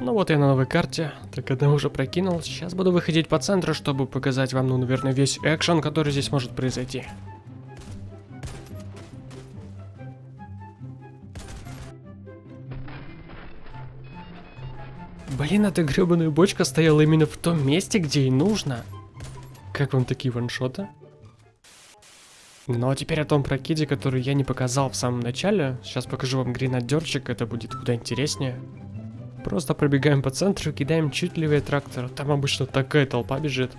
Ну вот я на новой карте, так одна уже прокинул. Сейчас буду выходить по центру, чтобы показать вам, ну, наверное, весь экшен, который здесь может произойти. Блин, эта гребаная бочка стояла именно в том месте, где и нужно. Как вам такие ваншоты? Ну а теперь о том прокиде, который я не показал в самом начале. Сейчас покажу вам гренадерчик, это будет куда интереснее. Просто пробегаем по центру, кидаем чуть левее трактора. Там обычно такая толпа бежит.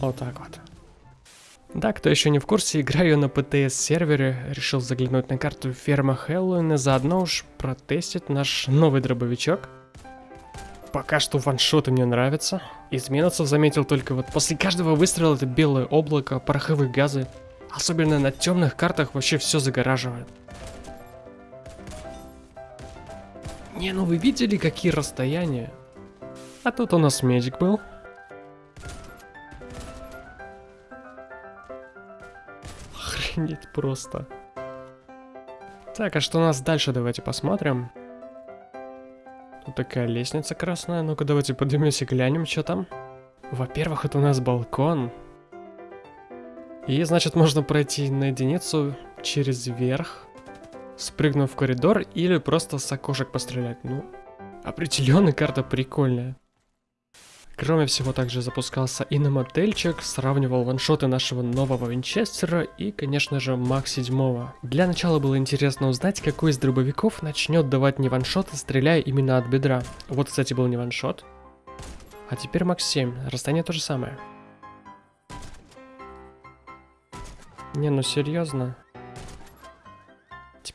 Вот так вот. Да, кто еще не в курсе, играю на ПТС сервере, решил заглянуть на карту ферма Хэллоуин и заодно уж протестить наш новый дробовичок. Пока что ваншоты мне нравятся. Из минусов заметил только вот после каждого выстрела это белое облако, пороховые газы. Особенно на темных картах вообще все загораживает. Не, ну вы видели какие расстояния? А тут у нас медик был. Охренеть просто. Так, а что у нас дальше, давайте посмотрим. Тут такая лестница красная. Ну-ка, давайте поднимемся, глянем, что там. Во-первых, это у нас балкон. И, значит, можно пройти на единицу через верх, спрыгнув в коридор или просто с окошек пострелять. Ну, определенно карта прикольная. Кроме всего, также запускался и на мотельчик, сравнивал ваншоты нашего нового Винчестера и, конечно же, Мак 7. Для начала было интересно узнать, какой из дробовиков начнет давать не ваншоты, стреляя именно от бедра. Вот, кстати, был не ваншот. А теперь Мак 7, расстояние то же самое. Не, ну серьезно.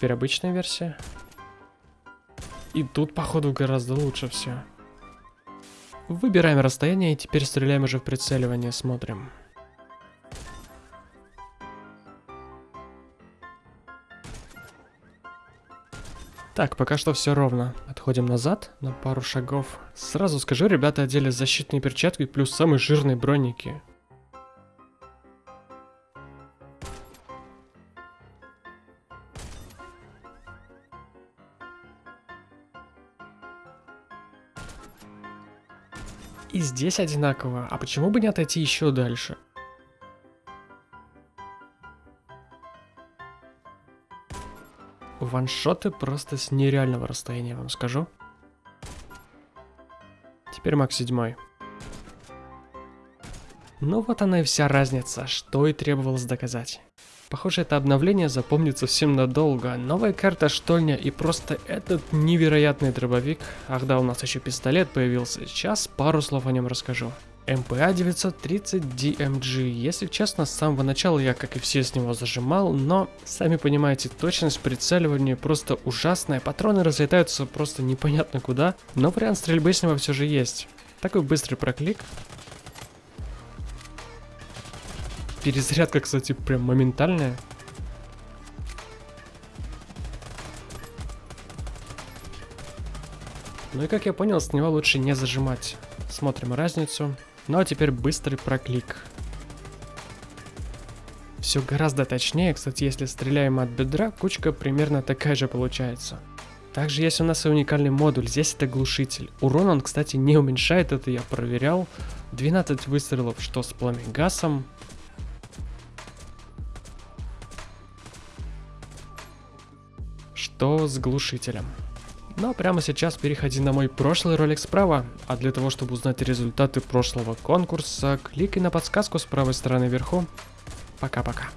Теперь обычная версия. И тут, походу, гораздо лучше все. Выбираем расстояние и теперь стреляем уже в прицеливание, смотрим. Так, пока что все ровно. Отходим назад на пару шагов. Сразу скажу, ребята одели защитные перчатки плюс самые жирные броники. И здесь одинаково, а почему бы не отойти еще дальше? Ваншоты просто с нереального расстояния, вам скажу. Теперь Макс 7. Ну вот она и вся разница, что и требовалось доказать. Похоже, это обновление запомнится всем надолго. Новая карта штольня и просто этот невероятный дробовик. Ах да, у нас еще пистолет появился. Сейчас пару слов о нем расскажу. МПА 930 DMG. Если честно, с самого начала я, как и все, с него зажимал, но, сами понимаете, точность прицеливания просто ужасная, патроны разлетаются просто непонятно куда, но вариант стрельбы с него все же есть. Такой быстрый проклик, Перезарядка, кстати, прям моментальная. Ну и как я понял, с него лучше не зажимать. Смотрим разницу. Ну а теперь быстрый проклик. Все гораздо точнее, кстати, если стреляем от бедра, кучка примерно такая же получается. Также есть у нас и уникальный модуль, здесь это глушитель. Урон он, кстати, не уменьшает, это я проверял. 12 выстрелов, что с пламегасом, что с глушителем. Но прямо сейчас переходи на мой прошлый ролик справа, а для того, чтобы узнать результаты прошлого конкурса, кликай на подсказку с правой стороны вверху. Пока-пока.